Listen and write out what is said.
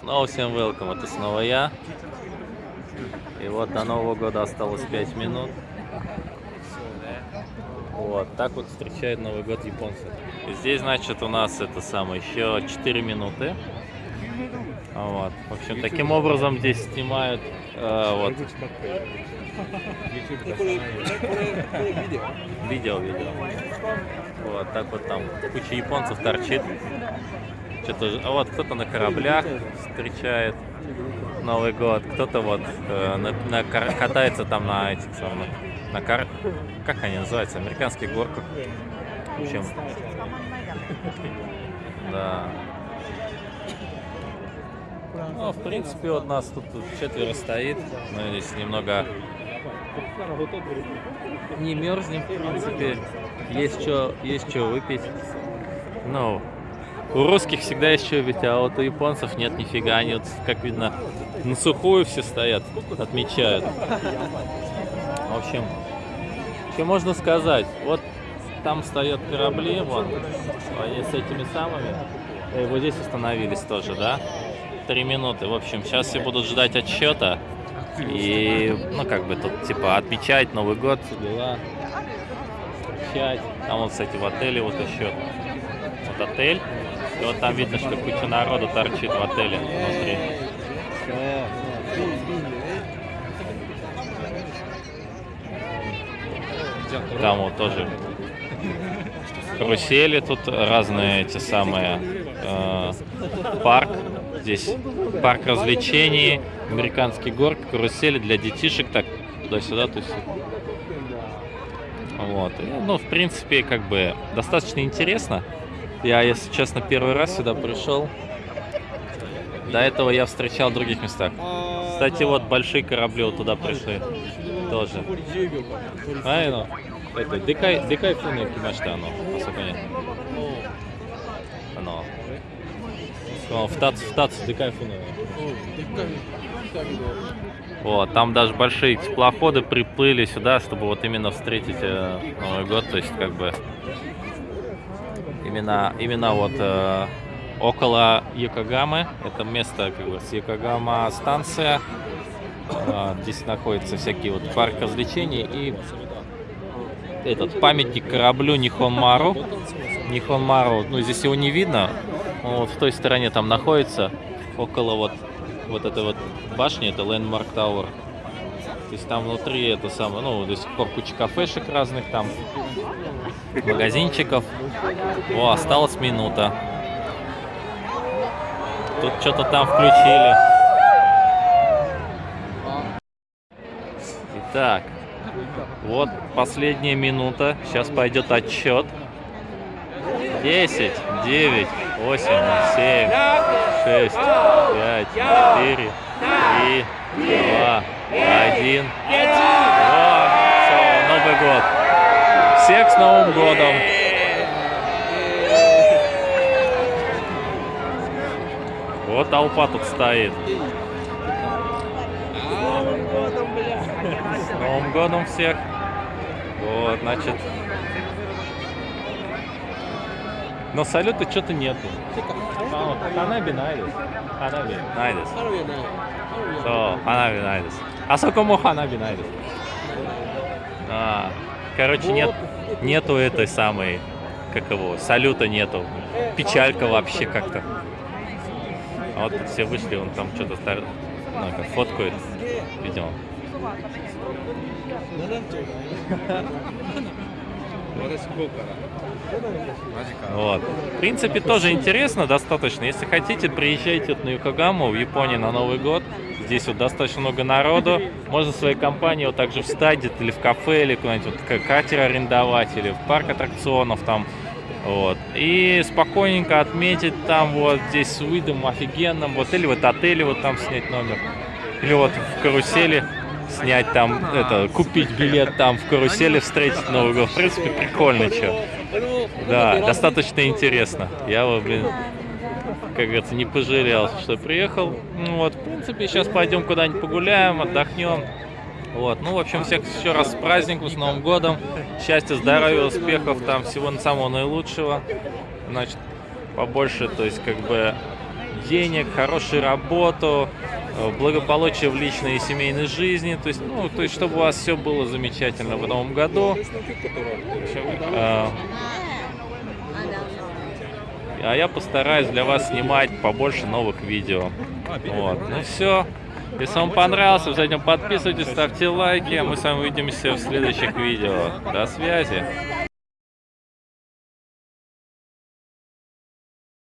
Снова всем welcome, это снова я. И вот до Нового года осталось 5 минут. Вот, так вот встречают Новый год японцы. И здесь, значит, у нас это самое, еще 4 минуты. Вот. В общем, таким образом здесь снимают э, вот. Видео, видео. Вот, так вот там куча японцев торчит. Что-то, а вот кто-то на кораблях встречает Новый год, кто-то вот э, на, на, катается там на этих самых, на кар... как они называются, американских горках. В общем, да. Ну, в принципе, вот нас тут четверо стоит. Мы здесь немного не мерзнем, в принципе. Есть что, есть что выпить. Ну, у русских всегда есть что ведь, а вот у японцев нет нифига. Они вот, как видно, на сухую все стоят, отмечают. В общем, что можно сказать? Вот там стоят корабли, вот, они с этими самыми. И вот здесь остановились тоже, да? Три минуты. В общем, сейчас все будут ждать отсчета. И, ну, как бы тут, типа, отмечать Новый год, дела. Отмечать. Там вот, кстати, в отеле вот еще. Вот отель. И вот там видно, что куча народу торчит в отеле внутри. Там вот тоже карусели, тут разные эти самые э, парк. Здесь парк развлечений, американский горк, карусели для детишек, так туда-сюда, есть. Вот. И, ну, в принципе, как бы достаточно интересно. Я, если честно, первый раз сюда пришел. До этого я встречал в других местах. Кстати, вот большие корабли вот туда пришли. Тоже. А, ну, это, декай, декай фуны кимашта, оно, понятно. Оно. В тац, в тац, декай фуны. Вот, там даже большие теплоходы приплыли сюда, чтобы вот именно встретить э, Новый год, то есть как бы именно, именно вот э, около Йокогамы. Это место как бы с Йокогама станция. Э, здесь находятся всякие вот парк развлечений и этот памятник кораблю Нихонмару. Нихонмару, ну здесь его не видно. Он вот в той стороне там находится, около вот, вот этой вот башни, это Landmark Tower. То есть там внутри это самое, ну, до сих пор куча кафешек разных там, магазинчиков. О, осталась минута. Тут что-то там включили. Итак, вот последняя минута. Сейчас пойдет отчет. 10, 9, 8, 7, 6, 5, 4, 3, 2, 1. О, все, Новый год. Всех с Новым годом! Вот толпа тут стоит. С Новым годом всех! Вот, значит... Но салюта что-то нету. Ханаби найдес. Ханаби найдес. So, ханаби найдес. А сколько мо ханаби найдес? А, короче, нет, нету этой самой, как его, салюта нету. Печалька вообще как-то. А вот тут все вышли, он там что-то стар... ну, как фоткает, видимо. Вот. В принципе, тоже интересно достаточно. Если хотите, приезжайте на Юкогаму в Японии на Новый год. Здесь вот достаточно много народу. Можно своей компании вот также встать или в кафе, или куда-нибудь вот катер арендовать, или в парк аттракционов там. Вот. И спокойненько отметить там вот здесь с видом офигенным. Вот или вот отеле вот там снять номер. Или вот в карусели снять там, это, купить билет там в карусели, встретить Новый год. В принципе, прикольно, что. Да, достаточно интересно. Я, блин, как говорится, не пожалел, что приехал. Ну вот, в принципе, сейчас пойдем куда-нибудь погуляем, отдохнем. Вот, ну, в общем, всех еще раз с праздником, с Новым годом. Счастья, здоровья, успехов, там всего самого наилучшего. Значит, побольше, то есть, как бы, денег, хорошую работу, э, благополучие в личной и семейной жизни. То есть, ну, то есть, чтобы у вас все было замечательно в новом году. Э, А я постараюсь для вас снимать побольше новых видео. Вот. Ну все. Если вам понравился, обязательно подписывайтесь, ставьте лайки. Мы с вами увидимся в следующих видео. До связи.